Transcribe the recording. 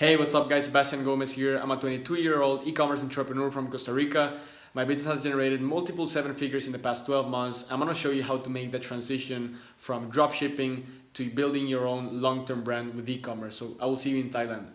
Hey, what's up guys? Sebastian Gomez here. I'm a 22 year old e-commerce entrepreneur from Costa Rica. My business has generated multiple seven figures in the past 12 months. I'm gonna show you how to make the transition from dropshipping to building your own long-term brand with e-commerce. So I will see you in Thailand.